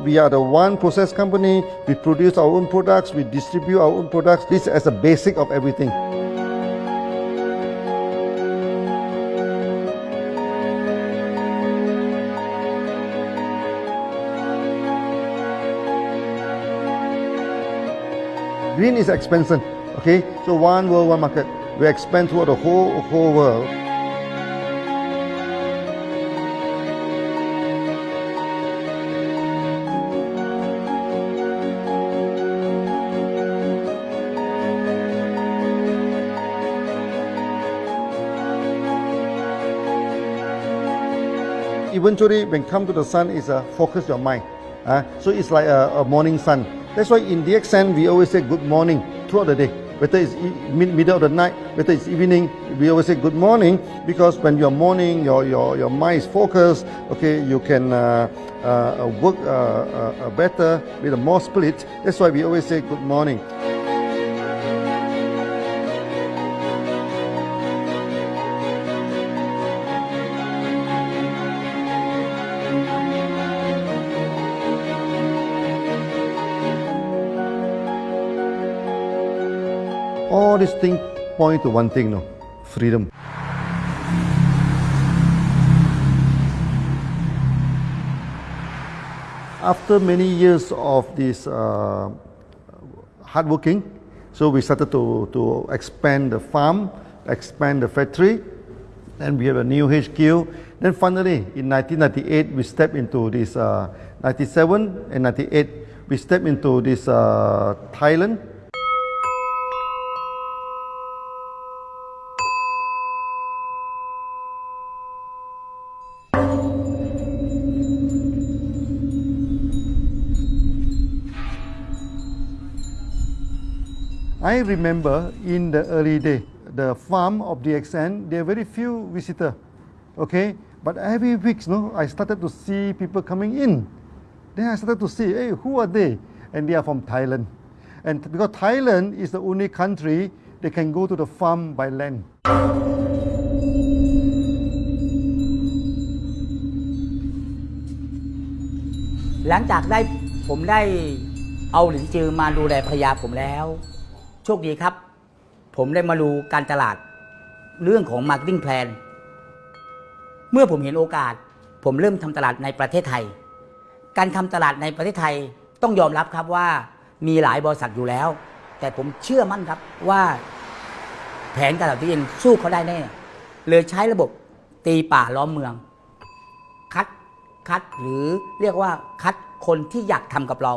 We are the one process company. We produce our own products. We distribute our own products. This is the basic of everything. Green is expansion. Okay, so one world, one market. We expand throughout the whole whole world. Eventually, when come to the sun, is a focus your mind. Uh, so it's like a, a morning sun. That's why in DXN we always say good morning throughout the day. Whether it's e- mid- middle of the night, whether it's evening, we always say good morning because when you're morning, your, your, your mind is focused. Okay, you can uh, uh, work uh, uh, uh, better with a more split. That's why we always say good morning. All these things point to one thing, no, freedom. After many years of this uh, hard working, so we started to, to expand the farm, expand the factory, then we have a new HQ. Then finally, in 1998, we stepped into this, uh, 97 and 98, we stepped into this uh, Thailand. I remember in the early day, the farm of the DXN, there are very few visitor, okay? But every week, no, I started to see people coming in. Then I started to see, hey, who are they? And they are from Thailand. And because Thailand is the only country they can go to the farm by land. หลังจากได้ผมได้เอาหลินจือมาดูแลภรรยาผมแล้ว โชคดีครับ ผมได้มาดูการตลาดเรื่องของ Marketing Plan เมื่อผมเห็นโอกาส ผมเริ่มทำตลาดในประเทศไทย การทำตลาดในประเทศไทยต้องยอมรับครับว่ามีหลายบริษัทอยู่แล้ว แต่ผมเชื่อมั่นครับว่า แผนการตลาดที่เองสู้เขาได้แน่ เลยใช้ระบบตีป่าล้อมเมือง คัดคัดหรือเรียกว่าคัดคนที่อยากทำกับเรา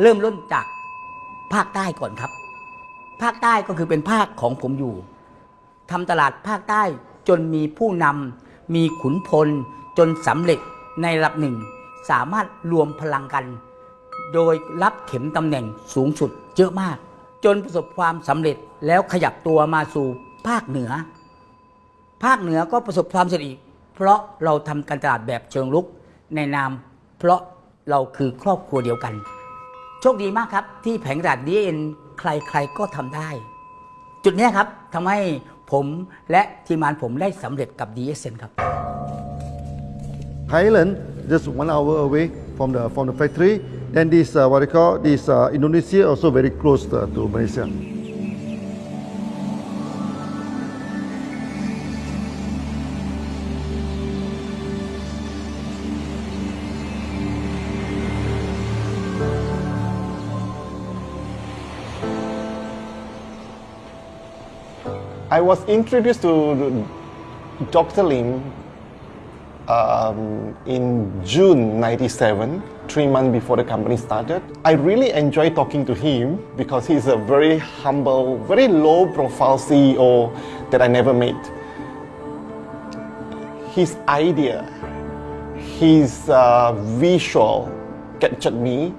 เริ่มต้นจาก ภาคใต้ก่อนครับ ภาคใต้ก็คือเป็นภาคของผมอยู่ทำตลาดภาคใต้จนมีผู้นำมีขุนพล จนสำเร็จในระดับหนึ่ง สามารถรวมพลังกัน โดยรับเข็มตำแหน่งสูงสุดเยอะมาก จนประสบความสำเร็จแล้วขยับตัวมาสู่ภาคเหนือ ภาคเหนือก็ประสบความสำเร็จอีก เพราะเราทำการตลาดแบบเชิงลุกในนาม เพราะเราคือครอบครัวเดียวกัน โชคดีมากครับ ที่แผงตลาดดีเอ็นใครๆก็ทำได้ จุดนี้ครับทำให้ผมและทีมงานผมได้สำเร็จกับ DSN ครับ Thailand, just one hour away from the from the factory. Then this uh, what they call this uh, Indonesia also very close to, to Malaysia. I was introduced to Dr. Lim um, in June 97, three months before the company started. I really enjoy talking to him because he's a very humble, very low profile CEO that I never met. His idea, his uh, visual captured me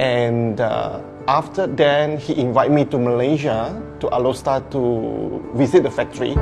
and uh, after then he invited me to Malaysia to Alor Star to visit the factory.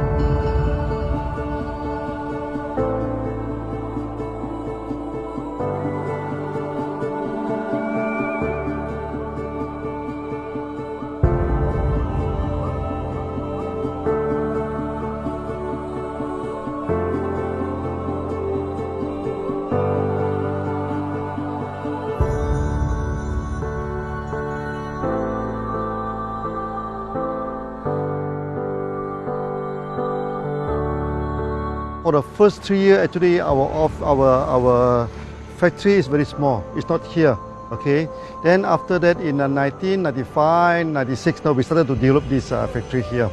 First three years, actually, our off, our our factory is very small. It's not here. Okay. Then after that, in uh, 1995, 96, now we started to develop this uh, factory here.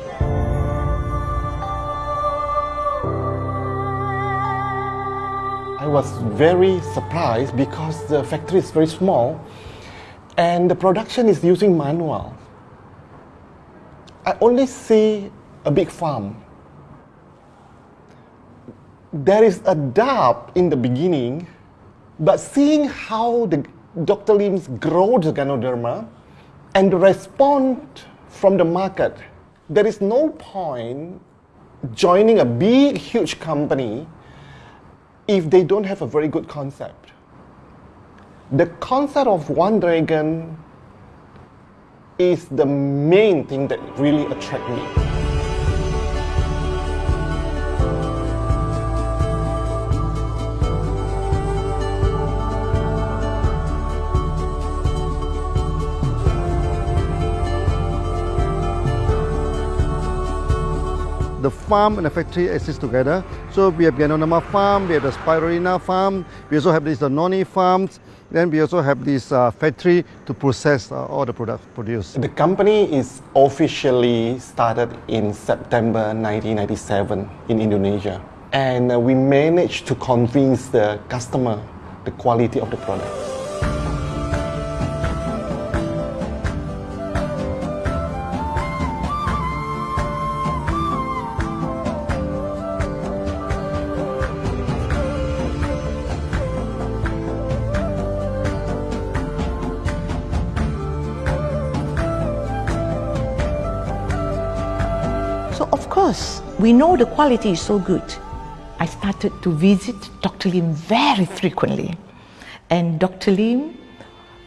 I was very surprised because the factory is very small and the production is using manual. I only see a big farm. There is a doubt in the beginning, but seeing how the Dr. Lim's grow the Ganoderma and the response from the market, there is no point joining a big, huge company if they don't have a very good concept. The concept of One Dragon is the main thing that really attract me. The farm and the factory exist together. So we have Ganoderma farm, we have the Spirulina farm, we also have these the Noni farms, then we also have this uh, factory to process uh, all the products produced. The company is officially started in September 1997 in Indonesia. And uh, we managed to convince the customer the quality of the product. Know the quality is so good. I started to visit Dr. Lim very frequently. And Dr. Lim,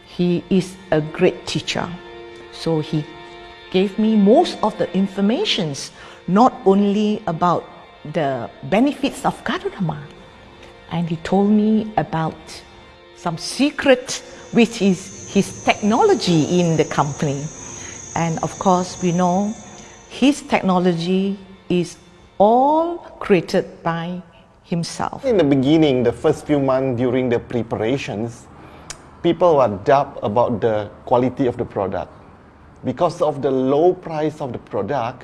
he is a great teacher. So he gave me most of the informations, not only about the benefits of Ganoderma, and he told me about some secret which is his technology in the company. And of course, we know his technology is all created by himself. In the beginning, the first few months during the preparations, people were doubt about the quality of the product. Because of the low price of the product,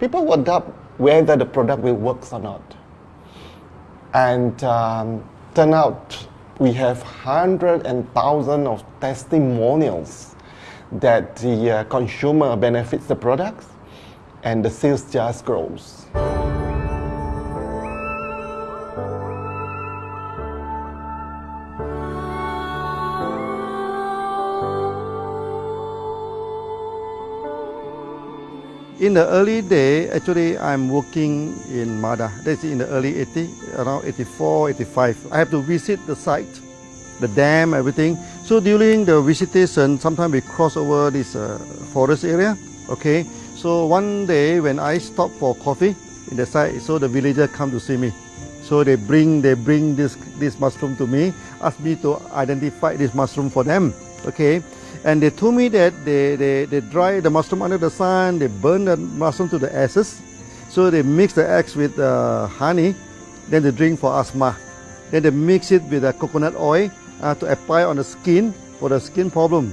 people were doubt whether the product will work or not. And um, turn out we have hundred and thousand of testimonials that the uh, consumer benefits the products and the sales just grows. In the early day, actually, I'm working in Mada. That's in the early 80, around 84, 85. I have to visit the site, the dam, everything. So during the visitation, sometimes we cross over this uh, forest area. Okay. So one day when I stop for coffee in the site, so the villager come to see me. So they bring they bring this this mushroom to me, ask me to identify this mushroom for them. Okay. And they told me that they, they, they dry the mushroom under the sun, they burn the mushroom to the ashes. So they mix the eggs with uh, honey, then they drink for asthma. Then they mix it with uh, coconut oil uh, to apply on the skin for the skin problem.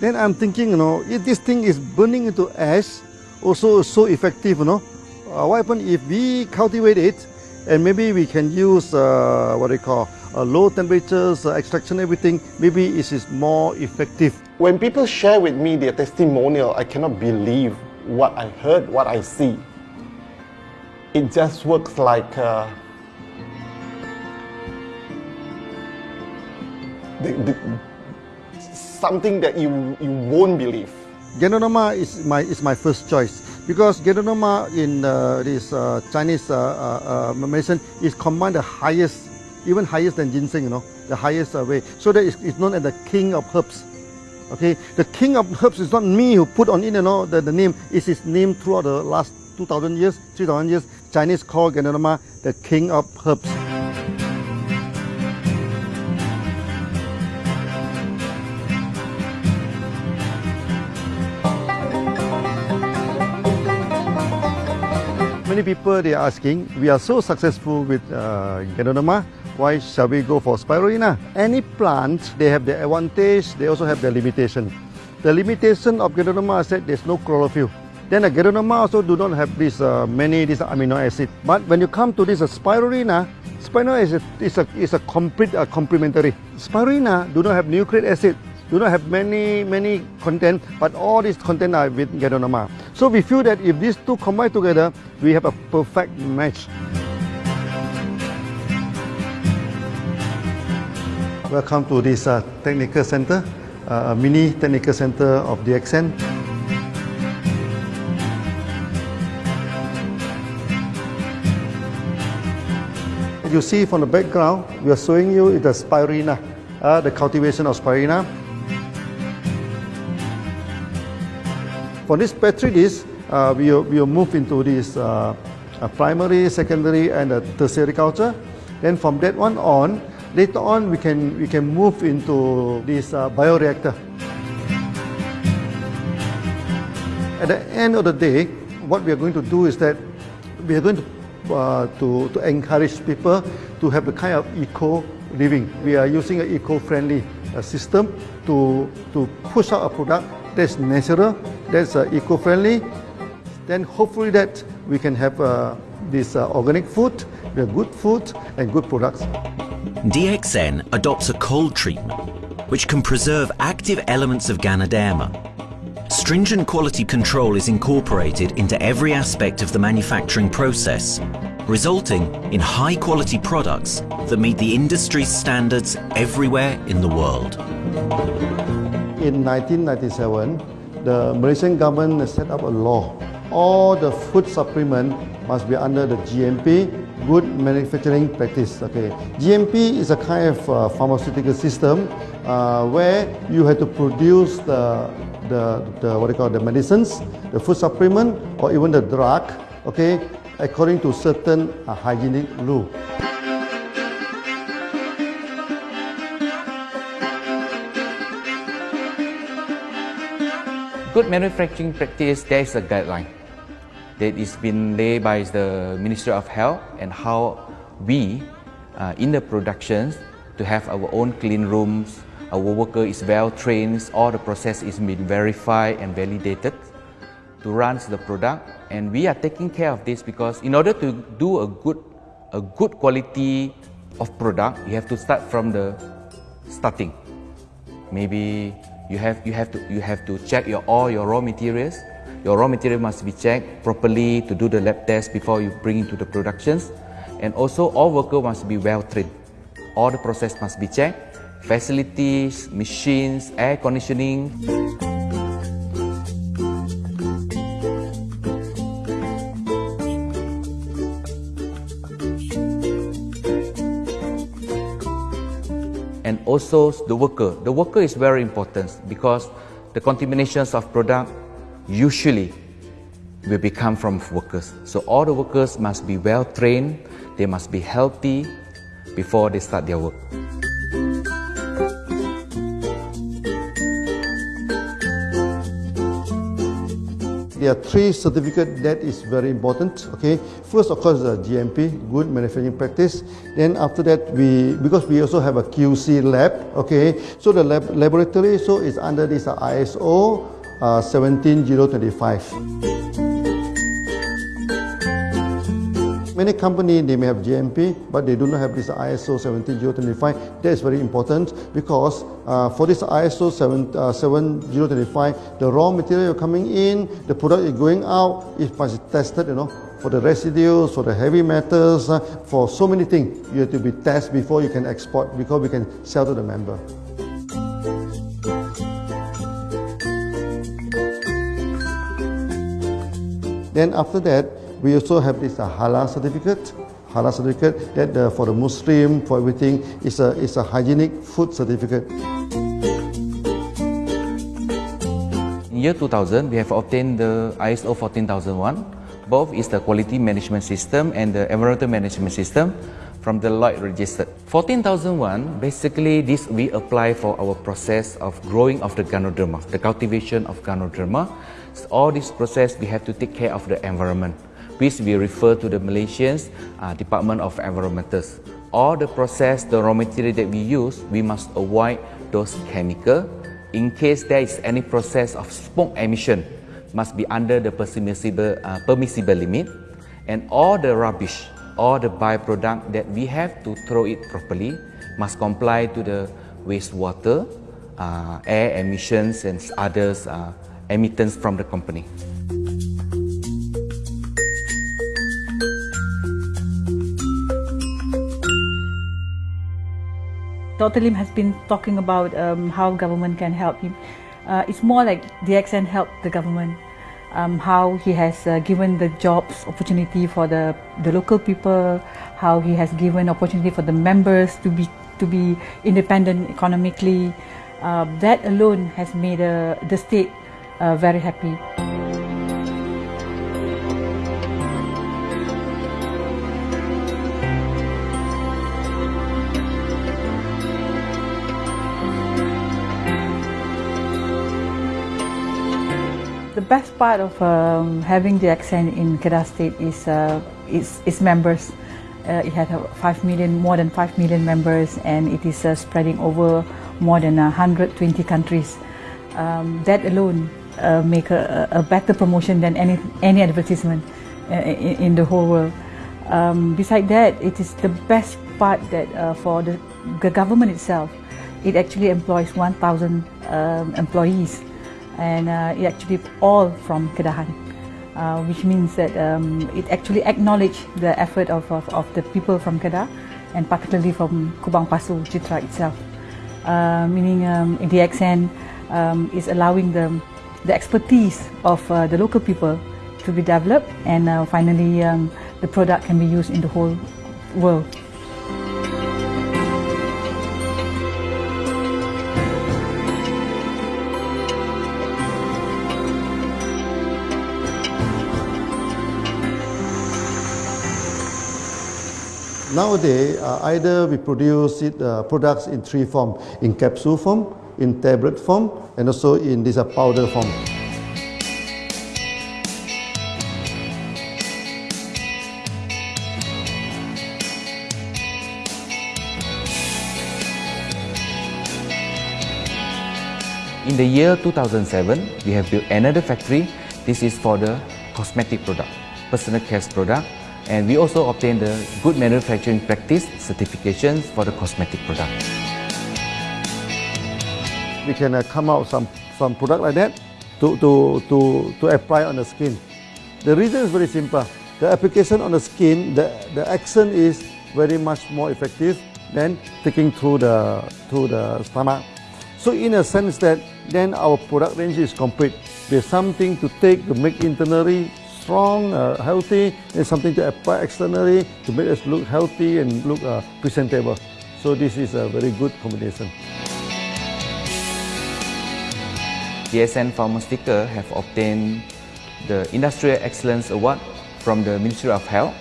Then I'm thinking, you know, if this thing is burning into ash, also so effective, you know, uh, what happen if we cultivate it and maybe we can use uh, what they call uh, low temperatures, uh, extraction, everything, maybe it is more effective. When people share with me their testimonial, I cannot believe what I heard, what I see. It just works like uh, the, the, something that you, you won't believe. Ganoderma is my is my first choice because Ganoderma in uh, this uh, Chinese uh, uh, uh, medicine is combined the highest, even highest than ginseng, you know, the highest uh, way. So that it's known as the king of herbs. Okay, the king of herbs is not me who put on it, you know, the, the name. It's his name throughout the last 2,000 years, 3,000 years. Chinese call Ganoderma the king of herbs. Many people they are asking, we are so successful with uh, Ganoderma, why shall we go for spirulina? Any plant, they have their advantage, they also have their limitation. The limitation of Ganoderma is that there's no chlorophyll. Then the Ganoderma also do not have this uh, many this amino acid. But when you come to this uh, spirulina, spirulina is a, is a, is a complete uh, complementary. Spirulina do not have nucleic acid, do not have many many content, but all these content are with Ganoderma. So we feel that if these two combine together, we have a perfect match. Welcome to this uh, technical center, uh, a mini technical center of the DXN. You see from the background, we are showing you the spirulina, uh, the cultivation of spirulina. For this petri dish, uh, we, will, we will move into this uh, uh, primary, secondary, and uh, tertiary culture. Then from that one on, later on we can we can move into this uh, bioreactor. At the end of the day, what we are going to do is that we are going to uh, to, to encourage people to have a kind of eco living. We are using an eco-friendly uh, system to, to push out a product that's natural, that's uh, eco-friendly. Then hopefully that we can have uh, this uh, organic food, good food and good products. DXN adopts a cold treatment, which can preserve active elements of Ganoderma. Stringent quality control is incorporated into every aspect of the manufacturing process, resulting in high quality products that meet the industry's standards everywhere in the world. In 1997, the Malaysian government set up a law. All the food supplement must be under the GMP, good manufacturing practice. Okay, GMP is a kind of uh, pharmaceutical system uh, where you have to produce the, the, the what you call the medicines, the food supplement, or even the drug. Okay, according to certain uh, hygienic rule. Good manufacturing practice, there is a guideline that is been laid by the Ministry of Health and how we uh, in the productions to have our own clean rooms, our worker is well trained, all the process is been verified and validated to run the product. And we are taking care of this because in order to do a good a good quality of product you have to start from the starting. Maybe you have you have to you have to check your all your raw materials. Your raw material must be checked properly to do the lab test before you bring into the productions. And also all worker must be well trained. All the process must be checked. Facilities machines air conditioning also the worker. The worker is very important because the contaminations of product usually will become from workers. So all the workers must be well trained, they must be healthy before they start their work. There are three certificates that is very important. Okay, first of course the GMP, good manufacturing practice. Then after that we because we also have a QC lab. Okay, so the lab, laboratory so is under this ISO uh, 17025. Many companies they may have GMP, but they do not have this ISO 17025. That is very important because uh, for this ISO 7, uh, 7025, the raw material coming in, the product is going out, it must be tested, you know, for the residues, for the heavy metals, uh, for so many things. You have to be tested before you can export, because we can sell to the member. Then after that, we also have this uh, halal certificate. Halal certificate that uh, for the Muslim, for everything, is a, is a hygienic food certificate. In year 2000, we have obtained the ISO 14001. Both is the quality management system and the environmental management system from the Lloyd registered. 14001, basically this we apply for our process of growing of the Ganoderma, the cultivation of Ganoderma. So all this process we have to take care of the environment which we refer to the Malaysians uh, Department of Environmentals. All the process, the raw material that we use, we must avoid those chemical. In case there is any process of smoke emission, must be under the permissible, uh, permissible limit. And all the rubbish, all the byproduct that we have to throw it properly, must comply to the wastewater, uh, air emissions and others uh, emittance from the company. Dr. Lim has been talking about um, how government can help him. Uh, it's more like DXN helped the government, um, how he has uh, given the jobs opportunity for the, the local people, how he has given opportunity for the members to be to be independent economically. Uh, that alone has made uh, the state uh, very happy. Best part of um, having the accent in Kedah State is uh, its, its members. Uh, it has uh, 5 million, more than 5 million members and it is uh, spreading over more than 120 countries. Um, that alone uh, make a, a, better promotion than any, any advertisement uh, in, in, the whole world. Um, beside that, it is the best part that uh, for the, the, government itself, it actually employs 1,000 um, employees and uh, it actually all from Kedahan. Uh, which means that um, it actually acknowledged the effort of, of, of, the people from Kedah and particularly from Kubang Pasu Citra itself. Uh, meaning um, accent um, is allowing the, the expertise of uh, the local people to be developed and uh, finally um, the product can be used in the whole world. Nowadays, uh, either we produce it, uh, products in three form, in capsule form, in tablet form, and also in this uh, powder form. In the year 2007, we have built another factory. This is for the cosmetic product, personal care product, and we also obtained the Good Manufacturing Practice certifications for the cosmetic product. We can uh, come out some, some product like that to, to, to, to apply on the skin. The reason is very simple. The application on the skin, the, the action is very much more effective than taking through the, through the stomach. So in a sense that then our product range is complete. There's something to take to make internally strong, uh, healthy, and something to apply externally to make us look healthy and look uh, presentable. So this is a very good combination. DXN Pharmaceutica have obtained the Industrial Excellence Award from the Ministry of Health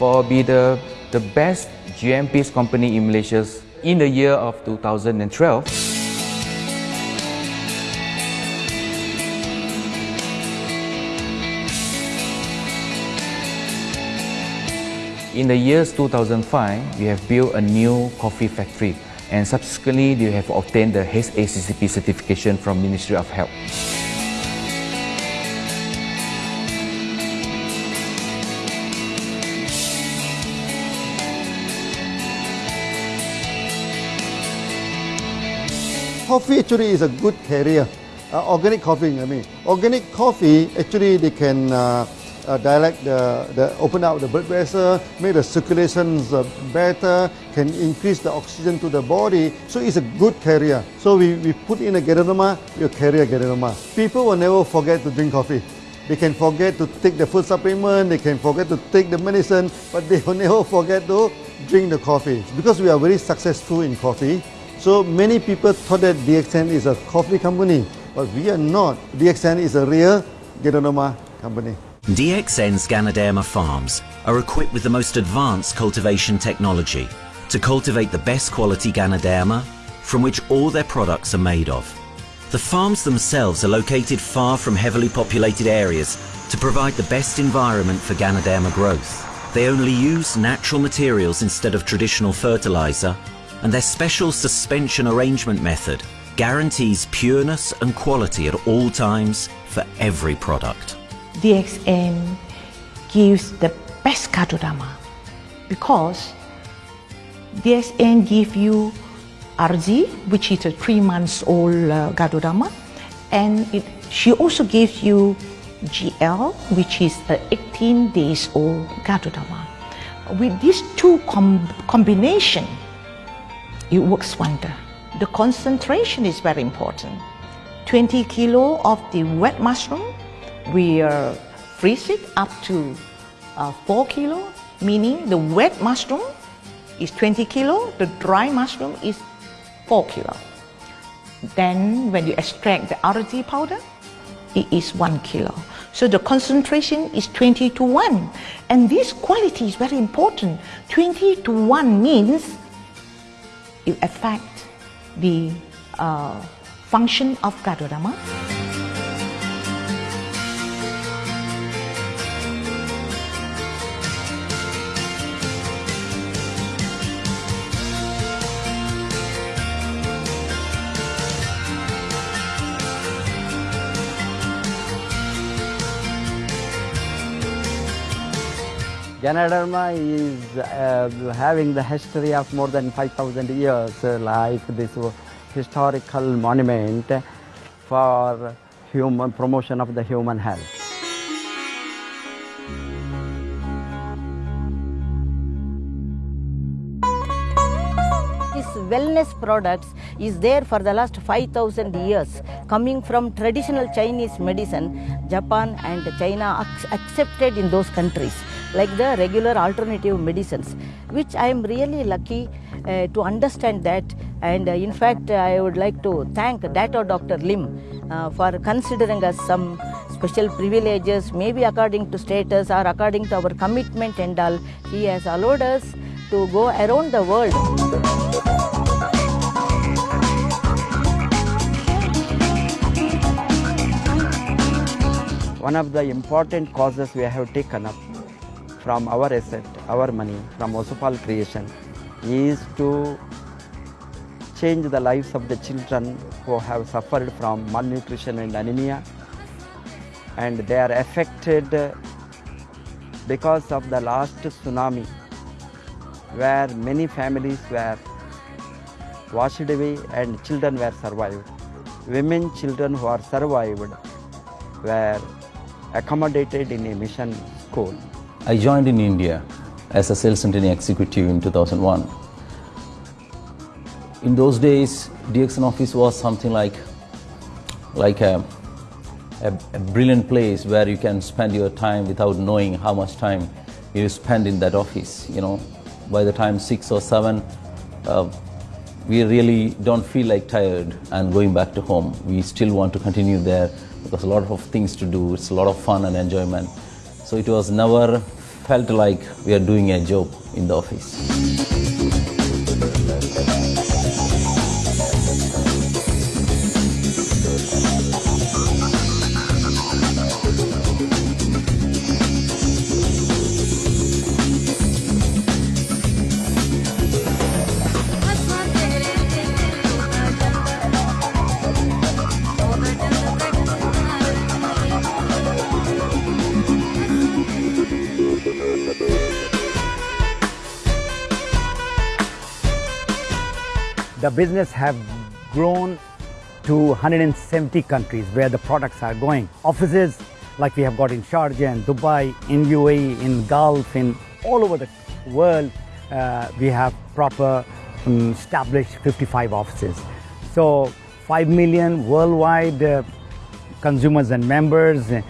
for be the, the best GMPs company in Malaysia in the year of 2012. In the years 2005, we have built a new coffee factory and subsequently we have obtained the HACCP certification from Ministry of Health. Coffee actually is a good carrier. Uh, organic coffee, I mean. Organic coffee, actually they can uh, uh, dilate the, the, open up the blood vessel, make the circulations uh, better, can increase the oxygen to the body. So it's a good carrier. So we, we put in a Ganoderma, you carry a Ganoderma. People will never forget to drink coffee. They can forget to take the food supplement, they can forget to take the medicine, but they will never forget to drink the coffee. Because we are very successful in coffee, so many people thought that DXN is a coffee company, but we are not. DXN is a real Ganoderma company. DXN's Ganoderma farms are equipped with the most advanced cultivation technology to cultivate the best quality Ganoderma from which all their products are made of. The farms themselves are located far from heavily populated areas To provide the best environment for Ganoderma growth, they only use natural materials instead of traditional fertilizer, and their special suspension arrangement method guarantees pureness and quality at all times for every product. DXN gives the best Ganoderma because DXN gives you RG, which is a three months old uh, Ganoderma, and it, she also gives you GL, which is a 18 days old Ganoderma. With these two com- combination, it works wonder. The concentration is very important. 20 kilo of the wet mushroom, we uh, freeze it up to uh, 4 kilo, meaning the wet mushroom is 20 kilo, the dry mushroom is 4 kilo. Then when you extract the RG powder, it is 1 kilo. So the concentration is 20 to 1. And this quality is very important. 20 to 1 means it affects the uh, function of Ganoderma. Ganoderma is uh, having the history of more than 5,000 years, like this historical monument for human promotion of the human health. This wellness products is there for the last 5000 years coming from traditional Chinese medicine Japan and China accepted in those countries like the regular alternative medicines which I am really lucky uh, to understand that and uh, in fact I would like to thank Dr. Lim uh, for considering us some special privileges maybe according to status or according to our commitment and all he has allowed us to go around the world One of the important causes we have taken up from our asset, our money, from Osopal creation is to change the lives of the children who have suffered from malnutrition and anemia and they are affected because of the last tsunami where many families were washed away and children were survived. Women children who are survived were accommodated in a mission school. I joined in India as a sales training executive in 2001. In those days, DXN office was something like, like a, a, a brilliant place where you can spend your time without knowing how much time you spend in that office. You know, by the time six or seven, uh, we really don't feel like tired and going back to home. We still want to continue there because a lot of things to do. It's a lot of fun and enjoyment. So it was never felt like we are doing a job in the office. Business have grown to 170 countries where the products are going. Offices like we have got in Sharjah and Dubai, in UAE, in Gulf, in all over the world, uh, we have proper um, established 55 offices. So 5 million worldwide uh, consumers and members. uh,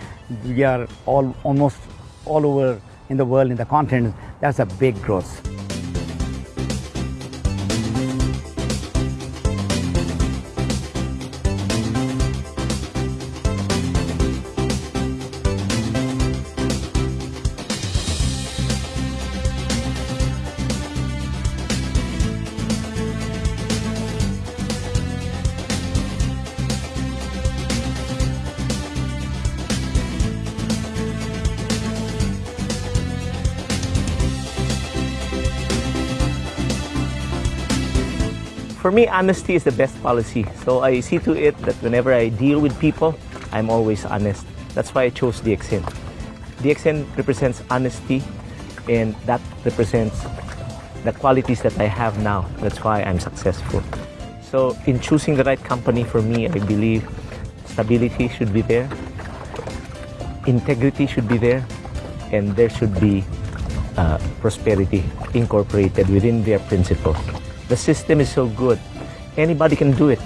We are all almost all over in the world, in the continent. That's a big growth. For me, honesty is the best policy. So I see to it that whenever I deal with people, I'm always honest. That's why I chose DXN. DXN represents honesty, and that represents the qualities that I have now. That's why I'm successful. So in choosing the right company for me, I believe stability should be there, integrity should be there, and there should be uh, prosperity incorporated within their principle. The system is so good. Anybody can do it.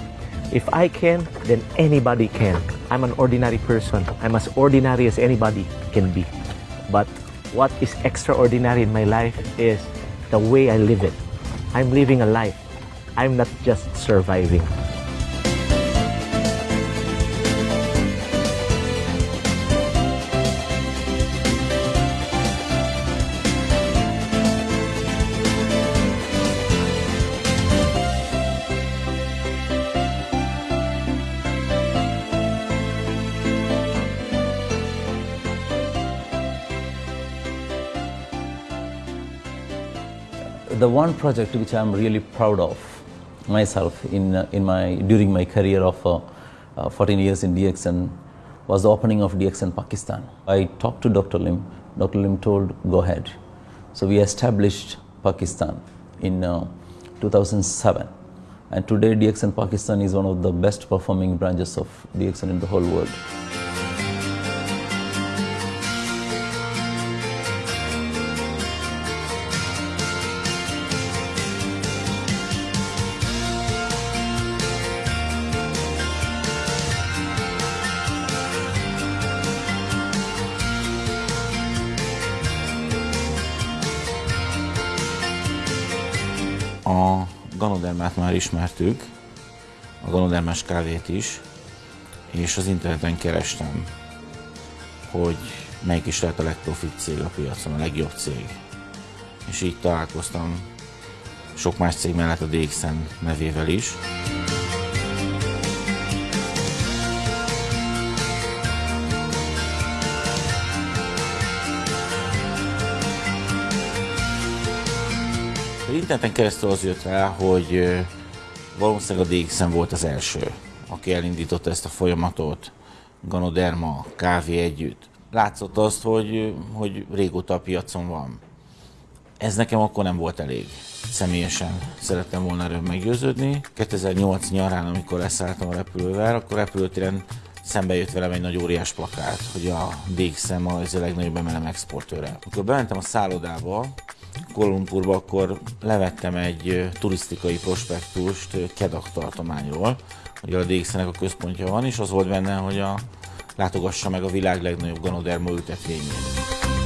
If I can, then anybody can. I'm an ordinary person. I'm as ordinary as anybody can be. But what is extraordinary in my life is the way I live it. I'm living a life. I'm not just surviving. The one project which I'm really proud of myself in, uh, in my, during my career of uh, uh, 14 years in DXN was the opening of DXN Pakistan. I talked to Dr. Lim. Dr. Lim told, go ahead. So we established Pakistan in uh, 2007. And today DXN Pakistan is one of the best performing branches of DXN in the whole world. Már ismertük, a ganodermás kávét is, és az interneten kerestem, hogy melyik is lehet a legprofit cég a piacon, a legjobb cég. És így találkoztam sok más cég mellett a DXN nevével is. Az interneten keresztül az jött rá, hogy valószínűleg a DXN volt az első, aki elindította ezt a folyamatot, Ganoderma, kávé együtt. Látszott azt, hogy, hogy régóta a piacon van. Ez nekem akkor nem volt elég. Személyesen szerettem volna erről meggyőződni. 2008 nyarán, amikor leszálltam a repülővel, akkor repülőtéren szembe jött velem egy nagy óriás plakát, hogy a DXM az a legnagyobb emelem exportőre. Amikor bementem a szállodába, Kuala Lumpurba, akkor levettem egy turisztikai prospektust Kedak tartományról, hogy a DXN-nek a központja van, és az volt benne, hogy a látogassa meg a világ legnagyobb ganoderma ültetvényét.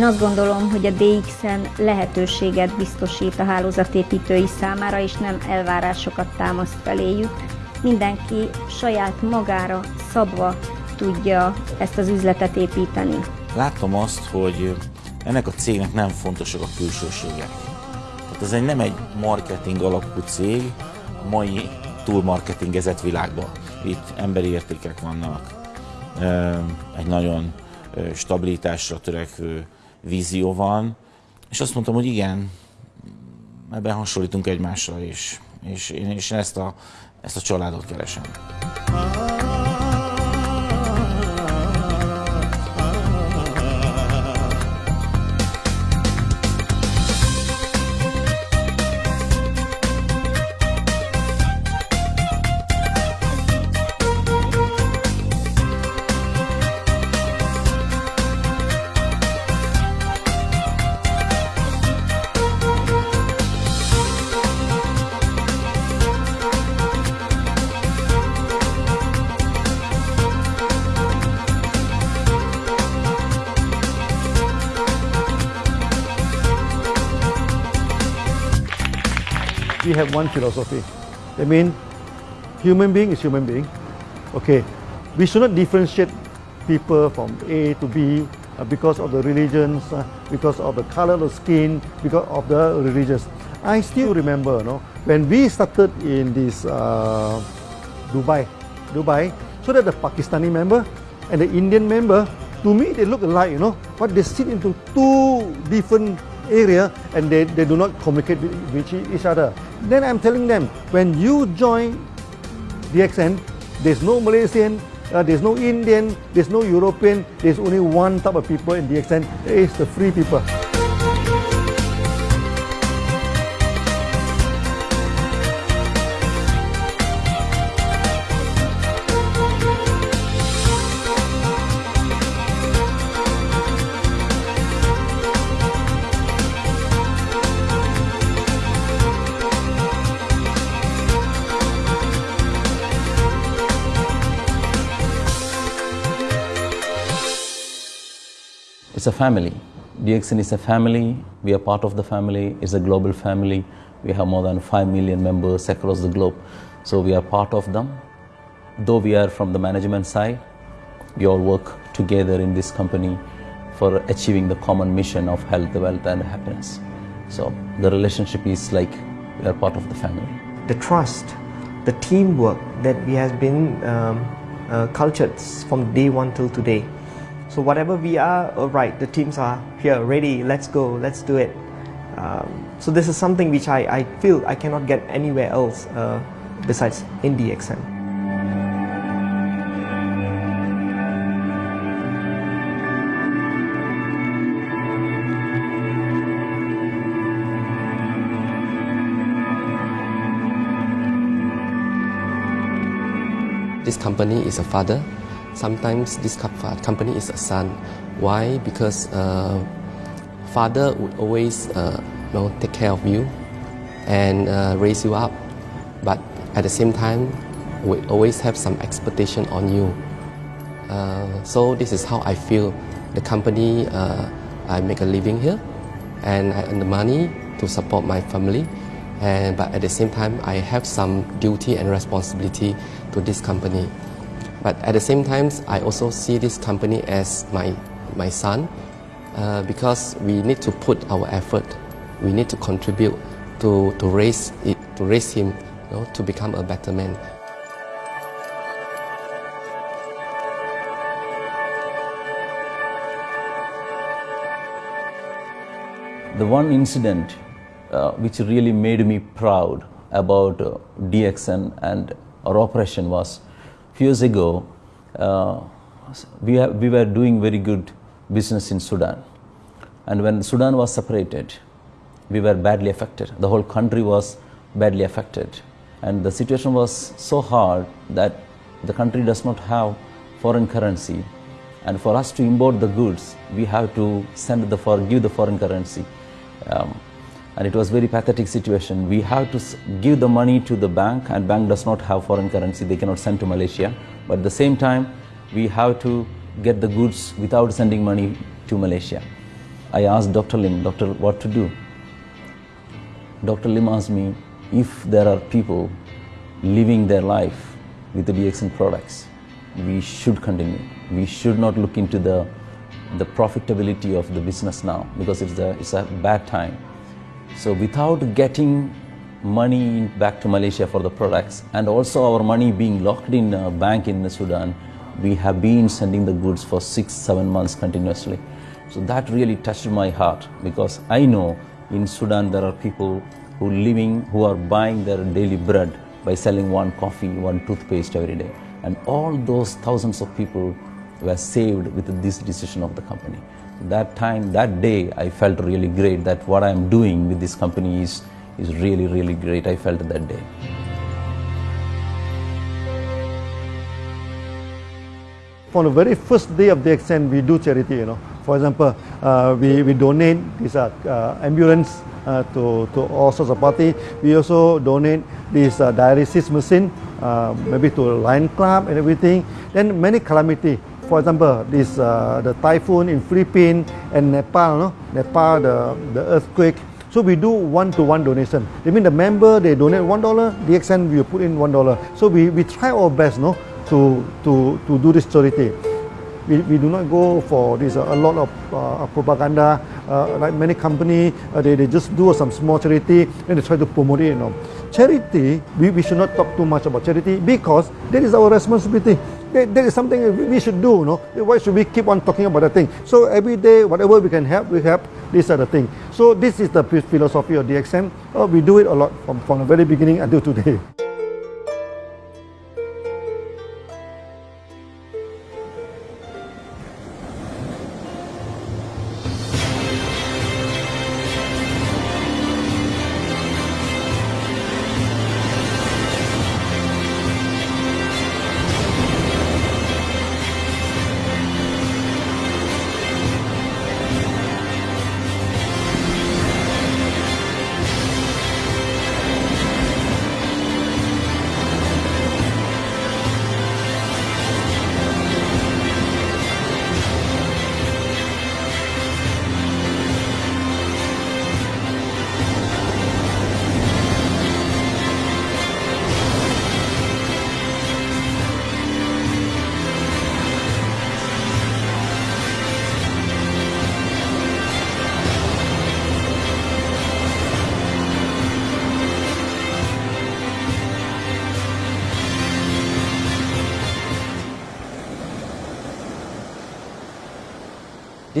Én azt gondolom, hogy a DXN lehetőséget biztosít a hálózatépítői számára, és nem elvárásokat támaszt feléjük. Mindenki saját magára szabva tudja ezt az üzletet építeni. Láttam azt, hogy ennek a cégnek nem fontosak a külsőségek. Tehát ez egy, nem egy marketing alapú cég a mai túlmarketingezett világban. Itt emberi értékek vannak, egy nagyon stabilitásra törekvő vízió van, és azt mondtam, hogy igen, ebben hasonlítunk egymásra is, és én, és én ezt, a, ezt a családot keresem. Have one philosophy. I mean, human being is human being. Okay, we should not differentiate people from A to B uh, because of the religions, uh, because of the color of skin, because of the religious. I still remember, you know, when we started in this uh, Dubai, Dubai, so that the Pakistani member and the Indian member, to me they look alike, you know, but they sit into two different area and they, they do not communicate with, with each other. Then I'm telling them, when you join DXN, there's no Malaysian, uh, there's no Indian, there's no European, there's only one type of people in DXN, it's the free people. It's a family. DXN is a family. We are part of the family. It's a global family. We have more than 5 million members across the globe. So we are part of them. Though we are from the management side, we all work together in this company for achieving the common mission of health, wealth, and happiness. So the relationship is like we are part of the family. The trust, the teamwork that we have been um, uh, cultured from day one till today. So whatever we are, all right, the teams are here, ready, let's go, let's do it. Um, so this is something which I, I feel I cannot get anywhere else uh, besides in DXN. This company is a father. Sometimes this company is a son. Why? Because uh, father would always uh, you know, take care of you and uh, raise you up, but at the same time, we always have some expectation on you. Uh, so this is how I feel. The company, uh, I make a living here, and I earn the money to support my family. And but at the same time, I have some duty and responsibility to this company. But at the same time, I also see this company as my my son, uh, because we need to put our effort, we need to contribute to, to raise it, to raise him, you know, to become a better man. The one incident uh, which really made me proud about uh, DXN and our operation was few years ago, uh, we, have, we were doing very good business in Sudan. And when Sudan was separated, we were badly affected. The whole country was badly affected. And the situation was so hard that the country does not have foreign currency. And for us to import the goods, we have to send the for, give the foreign currency. Um, and it was very pathetic situation. We have to give the money to the bank, and bank does not have foreign currency. They cannot send to Malaysia. But at the same time, we have to get the goods without sending money to Malaysia. I asked Dr. Lim, Doctor, what to do? Dr. Lim asked me if there are people living their life with the DXN products, we should continue. We should not look into the the profitability of the business now because it's a, it's a bad time. So without getting money back to Malaysia for the products and also our money being locked in a bank in Sudan, we have been sending the goods for six, seven months continuously. So that really touched my heart because I know in Sudan there are people who living, who are buying their daily bread by selling one coffee, one toothpaste every day. And all those thousands of people were saved with this decision of the company. That time, that day, I felt really great that what I'm doing with this company is, is really, really great. I felt that day. From the very first day of DXN, we do charity, you know. For example, uh, we, we donate this uh, uh, ambulance uh, to, to all sorts of party. We also donate this uh, dialysis machine, uh, maybe to a Lion Club and everything. Then many calamity. For example, this uh, the typhoon in Philippines and Nepal, no? Nepal, the, the earthquake. So we do one-to-one donation. I mean the member, they donate one dollar, DXN will put in one dollar. So we, we try our best, no? to, to, to do this charity. We, we do not go for this uh, a lot of uh, propaganda. Uh, like many company, uh, they, they just do some small charity and they try to promote it. You know, charity we, we should not talk too much about charity because that is our responsibility. That is something we should do. You know, why should we keep on talking about the thing? So every day, whatever we can help, we help. These are the thing. So this is the philosophy of DXN. Uh, we do it a lot from, from the very beginning until today.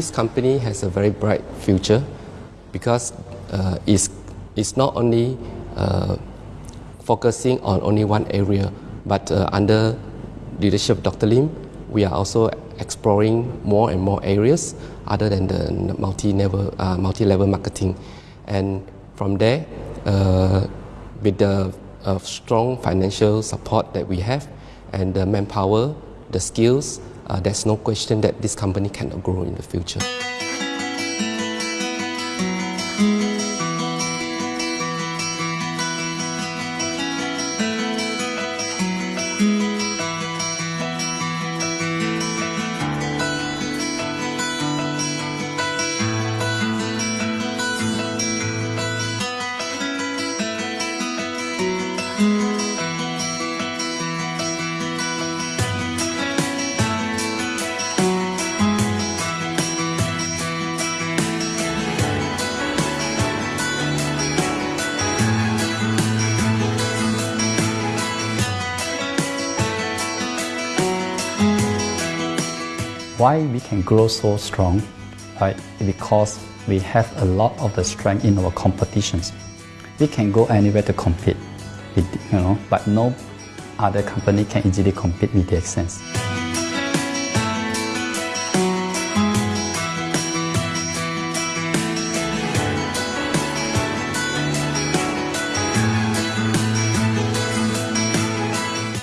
This company has a very bright future because uh, it's, it's not only uh, focusing on only one area, but uh, under leadership of Dr. Lim, we are also exploring more and more areas other than the multi-level, uh, multi-level marketing. And from there, uh, with the uh, strong financial support that we have and the manpower, the skills, uh, there's no question that this company cannot grow in the future. Grow so strong, right? Because we have a lot of the strength in our competitions. We can go anywhere to compete, with, you know, but no other company can easily compete with the DXN.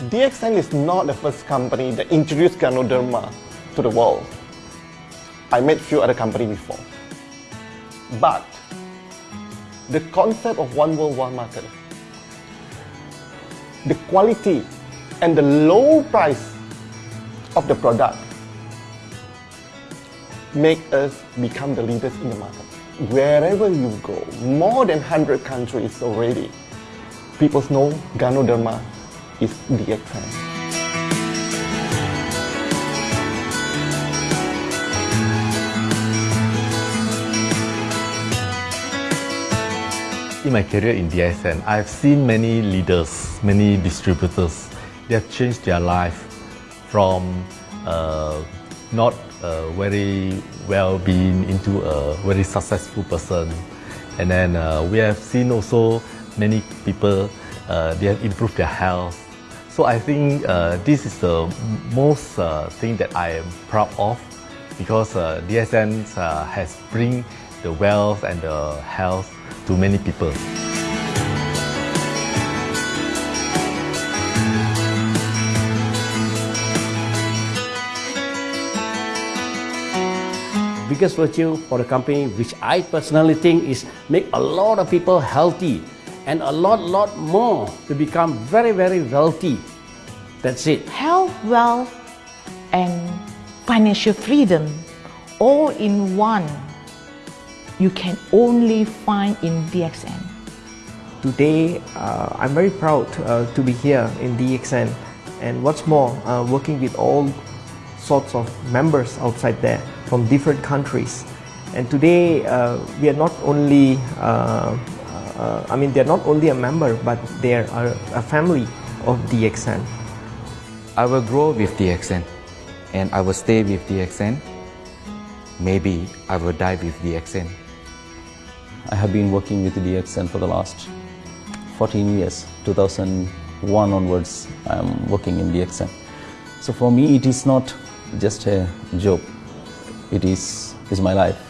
DXN is not the first company that introduced Ganoderma to the world. I met few other companies before. But the concept of one world, one market, the quality and the low price of the product make us become the leaders in the market. Wherever you go, more than 100 countries already, people know Ganoderma is DXN. In my career in DXN, I've seen many leaders, many distributors. They have changed their life from uh, not uh, very well being into a very successful person. And then uh, we have seen also many people, uh, they have improved their health. So I think uh, this is the most thing that I am proud of because DXN has bring the wealth and the health to many people. biggest virtue for the company, which I personally think is make a lot of people healthy and a lot, lot more to become very, very wealthy. That's it. Health, wealth, and financial freedom all in one you can only find in DXN. Today, uh, I'm very proud uh, to be here in DXN and what's more, uh, working with all sorts of members outside there from different countries. And today uh, we are not only, uh, uh, I mean, they're not only a member, but they are a family of DXN. I will grow with DXN and I will stay with DXN. Maybe I will die with DXN. I have been working with DXN for the last 14 years. 2001 onwards, I am working in DXN. So for me, it is not just a job. It is, is my life.